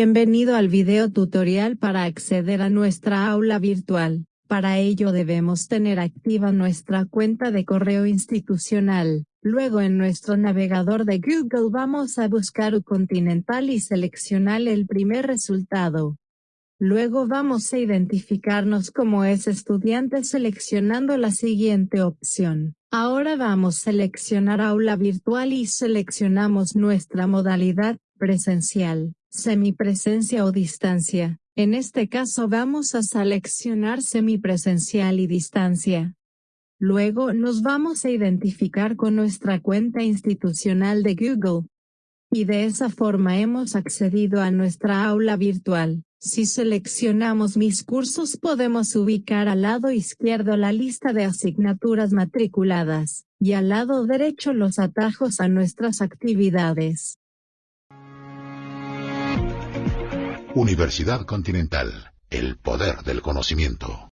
Bienvenido al video tutorial para acceder a nuestra aula virtual. Para ello debemos tener activa nuestra cuenta de correo institucional. Luego en nuestro navegador de Google vamos a buscar U Continental y seleccionar el primer resultado. Luego vamos a identificarnos como es estudiante seleccionando la siguiente opción. Ahora vamos a seleccionar aula virtual y seleccionamos nuestra modalidad, presencial semipresencia o distancia. En este caso vamos a seleccionar semipresencial y distancia. Luego nos vamos a identificar con nuestra cuenta institucional de Google. Y de esa forma hemos accedido a nuestra aula virtual. Si seleccionamos mis cursos podemos ubicar al lado izquierdo la lista de asignaturas matriculadas, y al lado derecho los atajos a nuestras actividades. Universidad Continental, el poder del conocimiento.